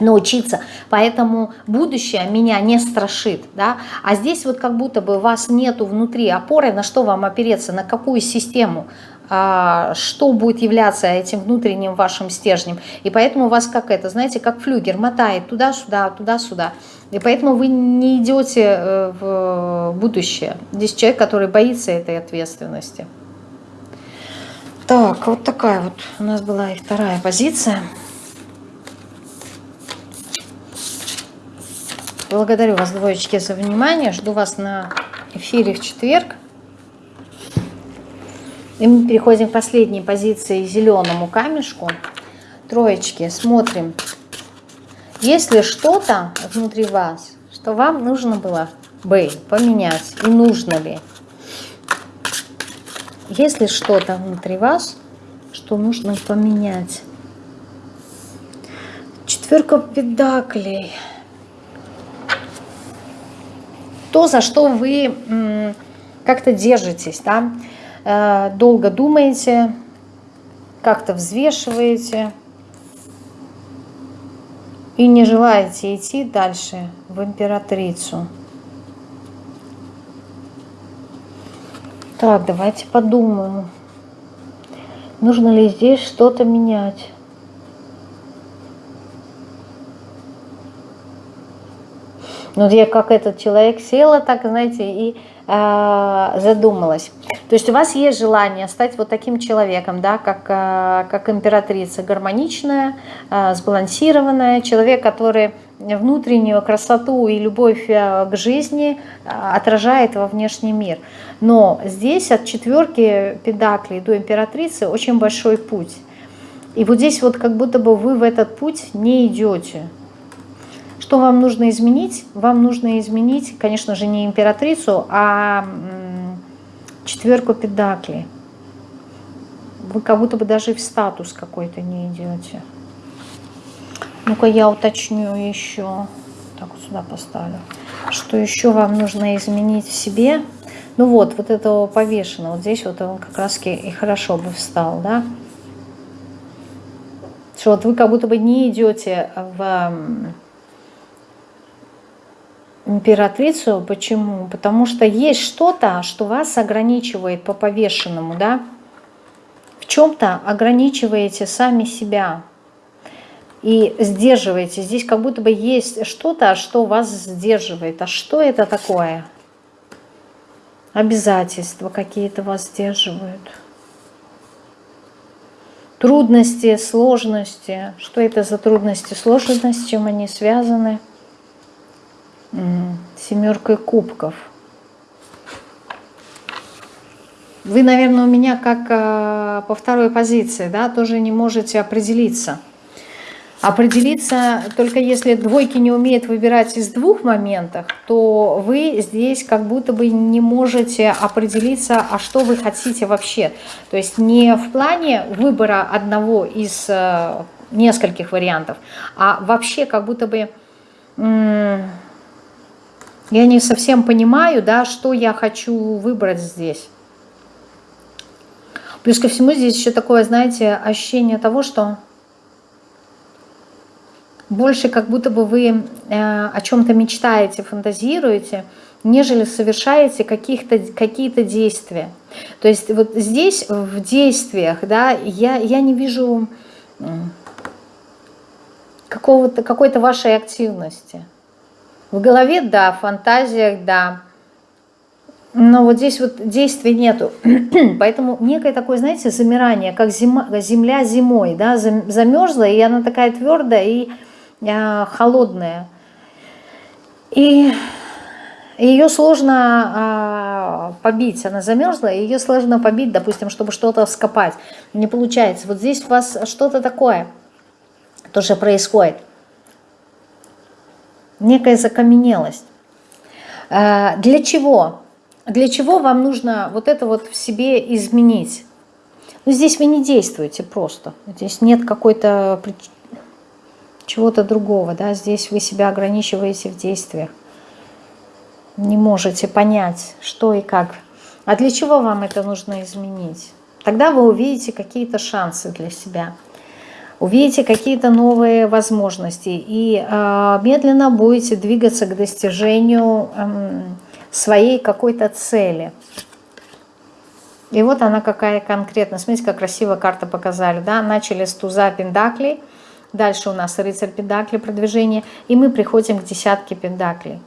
научиться, поэтому будущее меня не страшит, да, а здесь вот как будто бы вас нету внутри опоры, на что вам опереться, на какую систему, что будет являться этим внутренним вашим стержнем. И поэтому у вас как это, знаете, как флюгер мотает туда-сюда, туда-сюда. И поэтому вы не идете э, в будущее. Здесь человек, который боится этой ответственности. Так, вот такая вот у нас была и вторая позиция. Благодарю вас, двоечки, за внимание. Жду вас на эфире в четверг. И мы переходим к последней позиции зеленому камешку. Троечки, смотрим. Есть ли что-то внутри вас, что вам нужно было бы поменять? И нужно ли? Есть ли что-то внутри вас, что нужно поменять? Четверка педаклей. То, за что вы как-то держитесь, да? Э, долго думаете, как-то взвешиваете. И не желаете идти дальше в императрицу. Так, давайте подумаем. Нужно ли здесь что-то менять? Ну, я как этот человек села, так, знаете, и задумалась. То есть у вас есть желание стать вот таким человеком, да, как, э, как императрица, гармоничная, э, сбалансированная, человек, который внутреннюю красоту и любовь к жизни отражает во внешний мир. Но здесь от четверки педаклей до императрицы очень большой путь. И вот здесь вот как будто бы вы в этот путь не идете. Что вам нужно изменить? Вам нужно изменить, конечно же, не императрицу, а четверку педаклей. Вы как будто бы даже в статус какой-то не идете. Ну-ка я уточню еще. Так вот сюда поставлю. Что еще вам нужно изменить в себе? Ну вот, вот этого повешенного. Вот здесь вот он как раз и хорошо бы встал, да? Что вот вы как будто бы не идете в императрицу. Почему? Потому что есть что-то, что вас ограничивает по повешенному, да? В чем-то ограничиваете сами себя и сдерживаете. Здесь как будто бы есть что-то, что вас сдерживает. А что это такое? Обязательства какие-то вас сдерживают. Трудности, сложности. Что это за трудности, сложности, чем они связаны? Семеркой кубков. Вы, наверное, у меня как э, по второй позиции, да, тоже не можете определиться. Определиться только если двойки не умеют выбирать из двух моментов, то вы здесь как будто бы не можете определиться, а что вы хотите вообще. То есть не в плане выбора одного из э, нескольких вариантов, а вообще как будто бы я не совсем понимаю, да, что я хочу выбрать здесь. Плюс ко всему здесь еще такое, знаете, ощущение того, что больше как будто бы вы э, о чем-то мечтаете, фантазируете, нежели совершаете какие-то какие действия. То есть вот здесь в действиях, да, я, я не вижу какого-то какой-то вашей активности. В голове, да, в фантазиях, да. Но вот здесь вот действий нету. *clears throat* Поэтому некое такое, знаете, замирание, как зима, земля зимой, да, замерзла, и она такая твердая и э, холодная. И ее сложно э, побить, она замерзла, и ее сложно побить, допустим, чтобы что-то вскопать. Не получается. Вот здесь у вас что-то такое тоже происходит некая закаменелость. А, для чего? Для чего вам нужно вот это вот в себе изменить? Ну, здесь вы не действуете просто. Здесь нет какой-то чего-то другого. Да? Здесь вы себя ограничиваете в действиях. Не можете понять, что и как. А для чего вам это нужно изменить? Тогда вы увидите какие-то шансы для себя увидите какие-то новые возможности и э, медленно будете двигаться к достижению э, своей какой-то цели. И вот она какая конкретно. Смотрите, как красиво карта показали. Да? Начали с туза пендаклей, дальше у нас рыцарь пендакли, продвижение, и мы приходим к десятке пендаклей.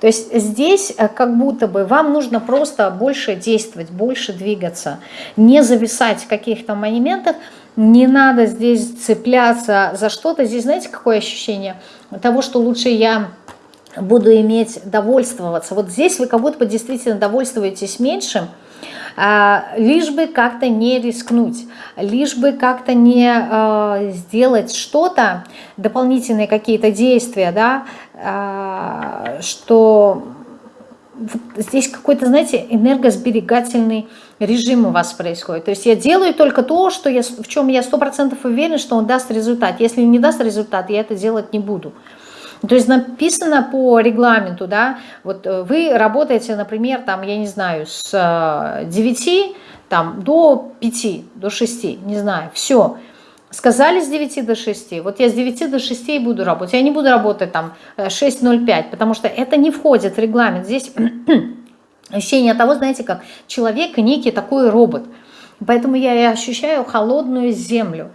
То есть здесь э, как будто бы вам нужно просто больше действовать, больше двигаться, не зависать в каких-то моментах, не надо здесь цепляться за что-то. Здесь знаете, какое ощущение? Того, что лучше я буду иметь довольствоваться. Вот здесь вы как будто бы действительно довольствуетесь меньшим, а, лишь бы как-то не рискнуть, лишь бы как-то не а, сделать что-то, дополнительные какие-то действия, да, а, что здесь какой-то, знаете, энергосберегательный режим у вас происходит. То есть я делаю только то, что я, в чем я сто процентов уверен, что он даст результат. Если не даст результат, я это делать не буду. То есть написано по регламенту, да, вот э, вы работаете, например, там, я не знаю, с 9 э, там, до 5, до 6, не знаю, все. Сказали с 9 до 6, вот я с 9 до 6 буду работать, я не буду работать там 6.05, э, потому что это не входит в регламент. Здесь *clears throat* ощущение того, знаете, как человек некий такой робот. Поэтому я и ощущаю холодную землю.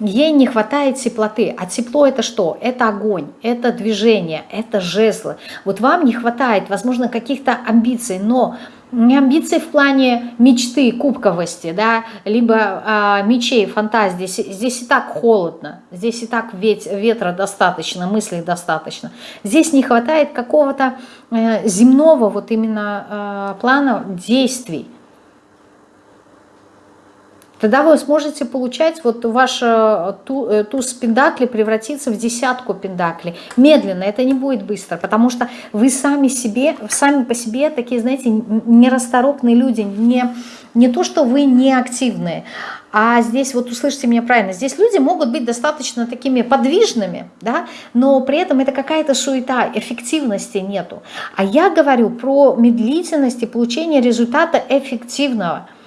Ей не хватает теплоты. А тепло это что? Это огонь, это движение, это жезлы. Вот вам не хватает, возможно, каких-то амбиций, но не амбиции в плане мечты, кубковости, да, либо а, мечей, фантазии. Здесь, здесь и так холодно, здесь и так веть, ветра достаточно, мыслей достаточно. Здесь не хватает какого-то э, земного вот именно э, плана действий. Тогда вы сможете получать вот ваш э, ту, туз пендакли превратиться в десятку пендаклей. Медленно, это не будет быстро, потому что вы сами себе, сами по себе такие, знаете, нерасторопные люди, не, не то, что вы не активные, а здесь, вот услышите меня правильно, здесь люди могут быть достаточно такими подвижными, да, но при этом это какая-то суета, эффективности нету. А я говорю про медлительность и получение результата эффективного –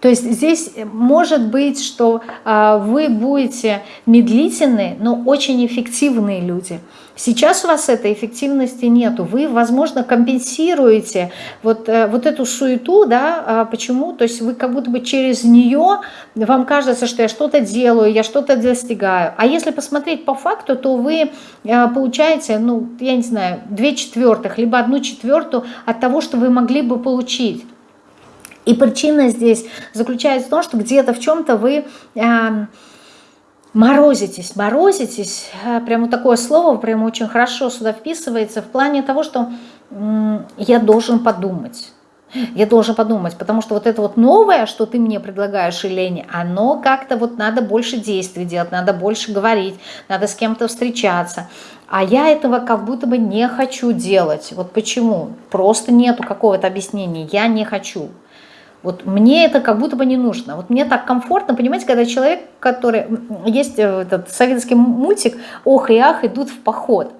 то есть здесь э, может быть, что э, вы будете медлительные, но очень эффективные люди. Сейчас у вас этой эффективности нету. Вы, возможно, компенсируете вот, э, вот эту суету, да, э, почему? То есть вы как будто бы через нее, вам кажется, что я что-то делаю, я что-то достигаю. А если посмотреть по факту, то вы э, получаете, ну, я не знаю, две четвертых, либо одну четвертую от того, что вы могли бы получить. И причина здесь заключается в том, что где-то в чем-то вы э, морозитесь, морозитесь, э, прямо такое слово прямо очень хорошо сюда вписывается в плане того, что я должен подумать. Я должен подумать, потому что вот это вот новое, что ты мне предлагаешь, Елене, оно как-то вот надо больше действий делать, надо больше говорить, надо с кем-то встречаться. А я этого как будто бы не хочу делать. Вот почему? Просто нету какого-то объяснения. Я не хочу. Вот мне это как будто бы не нужно. Вот мне так комфортно, понимаете, когда человек, который... Есть э, этот советский мультик «Ох и ах идут в поход».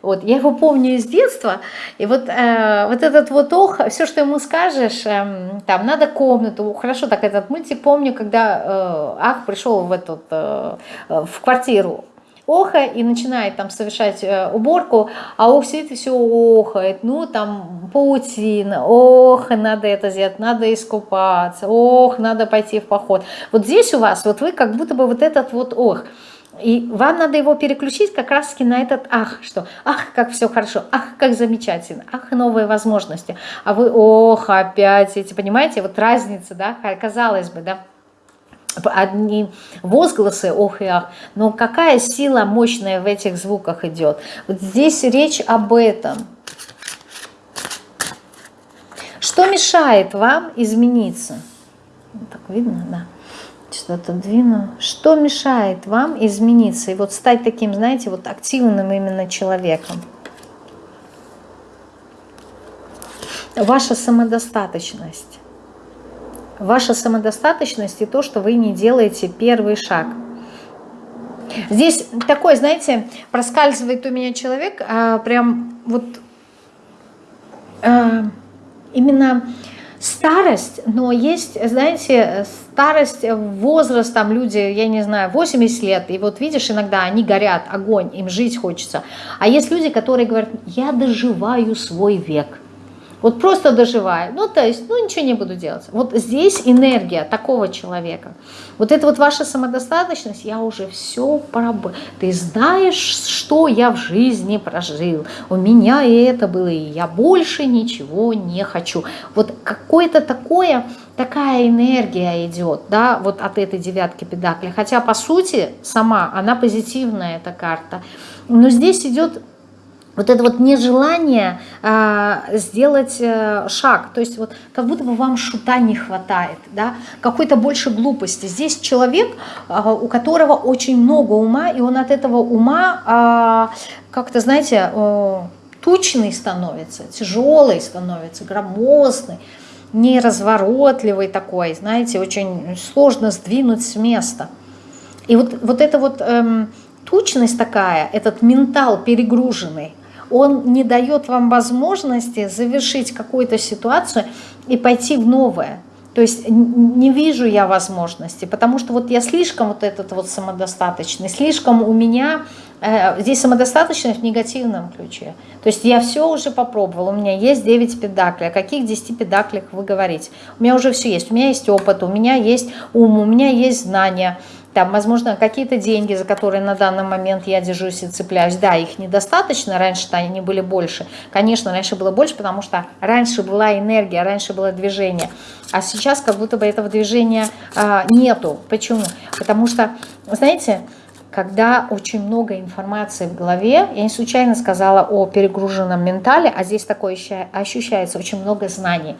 Вот, я его помню из детства, и вот, э, вот этот вот ох, все, что ему скажешь, э, там, надо комнату, хорошо так этот мультик помню, когда э, ах пришел в, этот, э, в квартиру оха и начинает там совершать э, уборку, а ох сидит и все охает, ну там паутина, ох, надо это сделать, надо искупаться, ох, надо пойти в поход. Вот здесь у вас, вот вы как будто бы вот этот вот ох, и вам надо его переключить как раз таки на этот ах, что? Ах, как все хорошо, ах, как замечательно, ах, новые возможности. А вы, ох, опять эти, понимаете, вот разница, да, казалось бы, да, одни возгласы ох и ах, но какая сила мощная в этих звуках идет. Вот здесь речь об этом. Что мешает вам измениться? Так видно, да. Что-то двину. Что мешает вам измениться и вот стать таким, знаете, вот активным именно человеком? Ваша самодостаточность ваша самодостаточность и то, что вы не делаете первый шаг. Здесь такой, знаете, проскальзывает у меня человек, а, прям вот а, именно старость, но есть, знаете, старость, возраст, там люди, я не знаю, 80 лет, и вот видишь, иногда они горят, огонь, им жить хочется. А есть люди, которые говорят, я доживаю свой век. Вот просто доживаю. Ну, то есть, ну, ничего не буду делать. Вот здесь энергия такого человека. Вот это вот ваша самодостаточность, я уже все поработал. Ты знаешь, что я в жизни прожил. У меня и это было, и я больше ничего не хочу. Вот какое-то такое, такая энергия идет, да, вот от этой девятки педакли. Хотя, по сути, сама она позитивная, эта карта. Но здесь идет вот это вот нежелание э, сделать э, шаг, то есть вот как будто бы вам шута не хватает, да, какой-то больше глупости. Здесь человек, э, у которого очень много ума, и он от этого ума э, как-то, знаете, э, тучный становится, тяжелый становится, громоздный, неразворотливый такой, знаете, очень сложно сдвинуть с места. И вот, вот эта вот эм, тучность такая, этот ментал перегруженный, он не дает вам возможности завершить какую-то ситуацию и пойти в новое. То есть не вижу я возможности, потому что вот я слишком вот этот вот самодостаточный, слишком у меня э, здесь самодостаточность в негативном ключе. То есть я все уже попробовала, у меня есть 9 педаклей. О каких 10 педаклях вы говорите? У меня уже все есть, у меня есть опыт, у меня есть ум, у меня есть знания, там, возможно, какие-то деньги, за которые на данный момент я держусь и цепляюсь. Да, их недостаточно, раньше-то они были больше. Конечно, раньше было больше, потому что раньше была энергия, раньше было движение. А сейчас как будто бы этого движения а, нету. Почему? Потому что, знаете, когда очень много информации в голове, я не случайно сказала о перегруженном ментале, а здесь такое ощущается очень много знаний.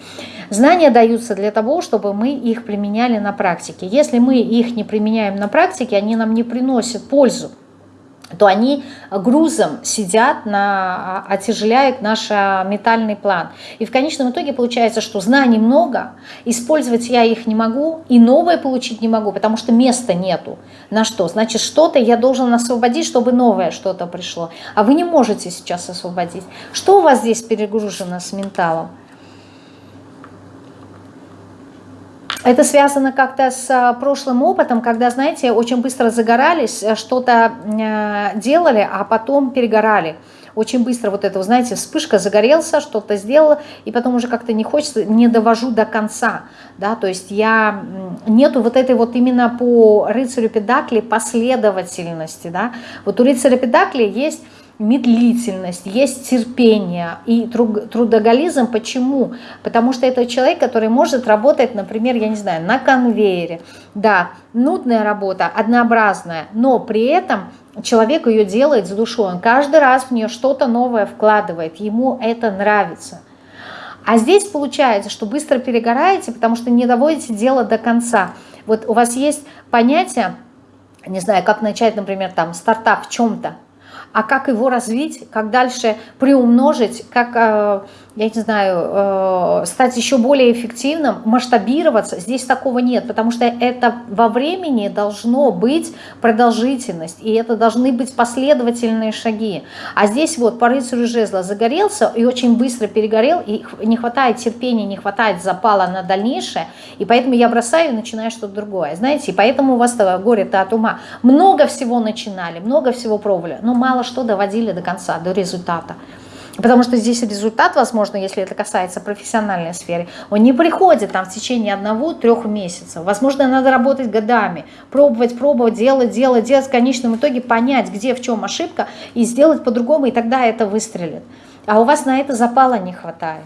Знания даются для того, чтобы мы их применяли на практике. Если мы их не применяем на практике, они нам не приносят пользу то они грузом сидят, на, отяжеляют наш а, метальный план. И в конечном итоге получается, что знаний много, использовать я их не могу, и новое получить не могу, потому что места нету. На что? Значит, что-то я должен освободить, чтобы новое что-то пришло. А вы не можете сейчас освободить. Что у вас здесь перегружено с менталом? Это связано как-то с а, прошлым опытом, когда, знаете, очень быстро загорались, э, что-то э, делали, а потом перегорали. Очень быстро вот это, знаете, вспышка, загорелся, что-то сделала, и потом уже как-то не хочется, не довожу до конца. Да? То есть я, нету вот этой вот именно по рыцарю Педакли последовательности. Да? Вот у рыцаря Педакли есть медлительность, есть терпение и трудоголизм. Почему? Потому что это человек, который может работать, например, я не знаю, на конвейере. Да, нудная работа, однообразная, но при этом человек ее делает с душой. Он каждый раз в нее что-то новое вкладывает, ему это нравится. А здесь получается, что быстро перегораете, потому что не доводите дело до конца. Вот у вас есть понятие, не знаю, как начать, например, там стартап в чем-то, а как его развить, как дальше приумножить, как, э, я не знаю, э, стать еще более эффективным, масштабироваться, здесь такого нет, потому что это во времени должно быть продолжительность, и это должны быть последовательные шаги. А здесь вот по рыцарю жезла загорелся и очень быстро перегорел, и не хватает терпения, не хватает запала на дальнейшее, и поэтому я бросаю и начинаю что-то другое. Знаете, и поэтому у вас горе-то от ума. Много всего начинали, много всего пробовали, но мало что доводили до конца, до результата. Потому что здесь результат, возможно, если это касается профессиональной сферы, он не приходит там в течение одного-трех месяцев. Возможно, надо работать годами, пробовать, пробовать, делать, делать, делать, в конечном итоге понять, где, в чем ошибка, и сделать по-другому, и тогда это выстрелит. А у вас на это запала не хватает.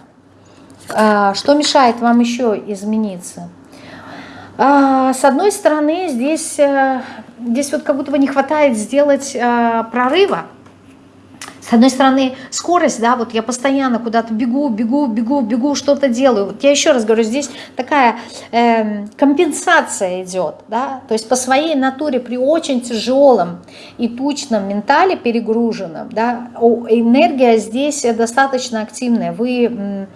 А, что мешает вам еще измениться? А, с одной стороны, здесь, э, здесь вот как будто бы не хватает сделать э, прорыва, с одной стороны, скорость, да, вот я постоянно куда-то бегу, бегу, бегу, бегу, что-то делаю. Вот я еще раз говорю, здесь такая э, компенсация идет, да, то есть по своей натуре при очень тяжелом и тучном ментале перегруженном, да, энергия здесь достаточно активная. Вы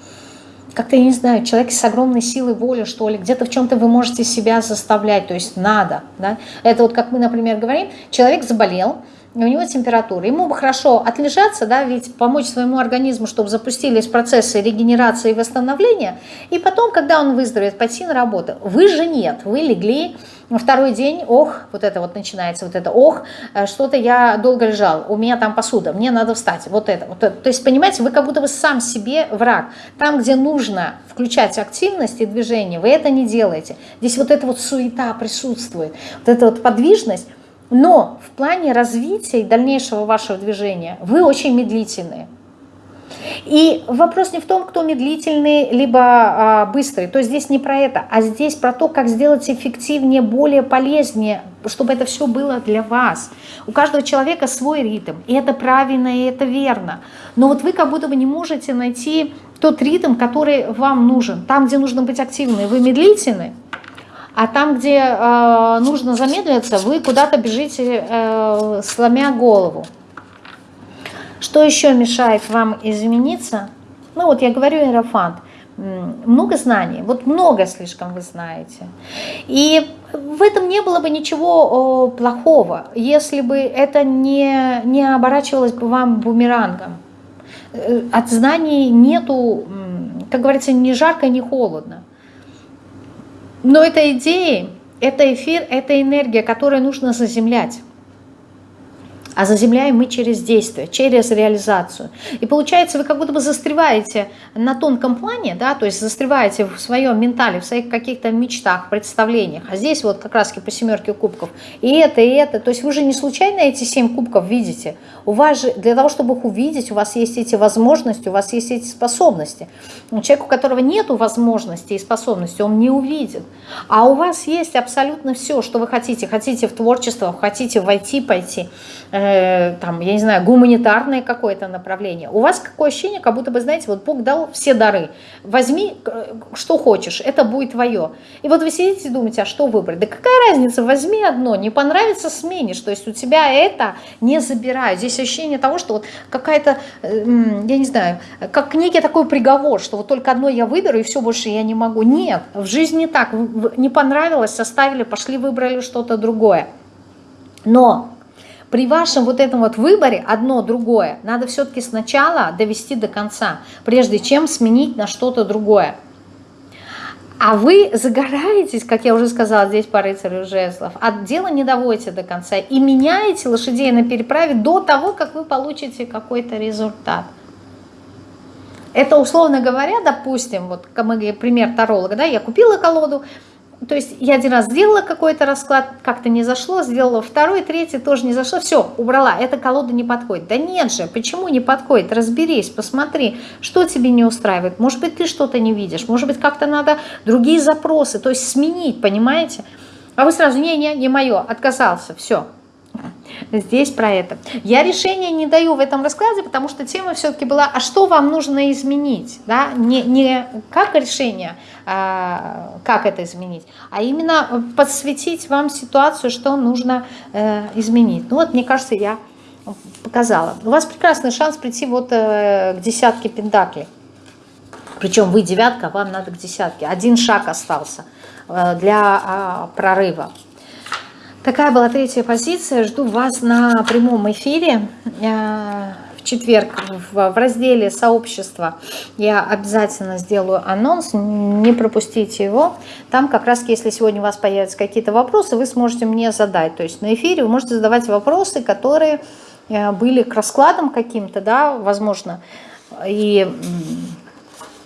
как-то, я не знаю, человек с огромной силой воли, что ли, где-то в чем-то вы можете себя заставлять, то есть надо, да. Это вот как мы, например, говорим, человек заболел, у него температура. Ему бы хорошо отлежаться, да, ведь помочь своему организму, чтобы запустились процессы регенерации и восстановления, и потом, когда он выздоровеет, пойти на работу. Вы же нет, вы легли, второй день, ох, вот это вот начинается, вот это, ох, э, что-то я долго лежал, у меня там посуда, мне надо встать, вот это. Вот это. То есть, понимаете, вы как будто бы сам себе враг. Там, где нужно включать активность и движение, вы это не делаете. Здесь вот эта вот суета присутствует, вот эта вот подвижность, но в плане развития и дальнейшего вашего движения вы очень медлительные. И вопрос не в том, кто медлительный, либо а, быстрый. То есть здесь не про это, а здесь про то, как сделать эффективнее, более полезнее, чтобы это все было для вас. У каждого человека свой ритм, и это правильно, и это верно. Но вот вы как будто бы не можете найти тот ритм, который вам нужен. Там, где нужно быть активным, вы медлительны, а там, где э, нужно замедлиться, вы куда-то бежите, э, сломя голову. Что еще мешает вам измениться? Ну вот я говорю, Иерофант, много знаний, вот много слишком вы знаете. И в этом не было бы ничего плохого, если бы это не, не оборачивалось бы вам бумерангом. Э, от знаний нету, как говорится, ни жарко, ни холодно. Но это идеи, это эфир, это энергия, которую нужно заземлять. А заземляем мы через действие, через реализацию. И получается, вы как будто бы застреваете на тонком плане, да, то есть застреваете в своем ментале, в своих каких-то мечтах, представлениях. А здесь вот как раз по семерке кубков. И это, и это. То есть вы же не случайно эти семь кубков видите. У вас же, для того, чтобы их увидеть, у вас есть эти возможности, у вас есть эти способности. Человек, у которого нет возможностей и способностей, он не увидит. А у вас есть абсолютно все, что вы хотите. Хотите в творчество, хотите войти, пойти Э, там, я не знаю, гуманитарное какое-то направление. У вас какое ощущение, как будто бы, знаете, вот Бог дал все дары. Возьми, э, что хочешь, это будет твое. И вот вы сидите и думаете, а что выбрать? Да какая разница, возьми одно, не понравится, сменишь. То есть у тебя это не забирают. Здесь ощущение того, что вот какая-то, я не знаю, как некий такой приговор, что вот только одно я выберу, и все, больше я не могу. Нет, в жизни так. Не понравилось, составили, пошли, выбрали что-то другое. Но при вашем вот этом вот выборе одно другое надо все-таки сначала довести до конца, прежде чем сменить на что-то другое. А вы загораетесь, как я уже сказала, здесь по рыцарю жезлов, от дела не доводите до конца и меняете лошадей на переправе до того, как вы получите какой-то результат. Это, условно говоря, допустим, вот пример таролога, да, я купила колоду, то есть я один раз сделала какой-то расклад, как-то не зашло, сделала второй, третий, тоже не зашло, все, убрала, эта колода не подходит. Да нет же, почему не подходит? Разберись, посмотри, что тебе не устраивает. Может быть, ты что-то не видишь, может быть, как-то надо другие запросы, то есть сменить, понимаете? А вы сразу, не-не, не мое, отказался, все, Здесь про это. Я решение не даю в этом раскладе, потому что тема все-таки была, а что вам нужно изменить? Да? Не, не как решение, а, как это изменить, а именно подсветить вам ситуацию, что нужно э, изменить. Ну вот, мне кажется, я показала. У вас прекрасный шанс прийти вот э, к десятке пентаклей. Причем вы девятка, вам надо к десятке. Один шаг остался э, для э, прорыва. Такая была третья позиция. Жду вас на прямом эфире э, в четверг в разделе сообщества. Я обязательно сделаю анонс, не пропустите его. Там как раз, если сегодня у вас появятся какие-то вопросы, вы сможете мне задать. То есть на эфире вы можете задавать вопросы, которые э, были к раскладам каким-то, да, возможно. И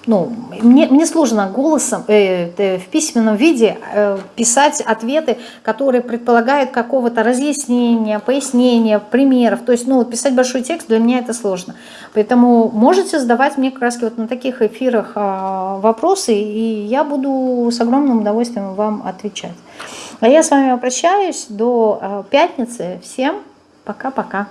ну, мне, мне сложно голосом э, э, в письменном виде э, писать ответы, которые предполагают какого-то разъяснения, пояснения, примеров. То есть, ну, писать большой текст для меня это сложно. Поэтому можете задавать мне как раз вот на таких эфирах э, вопросы, и я буду с огромным удовольствием вам отвечать. А я с вами прощаюсь до э, пятницы. Всем пока-пока.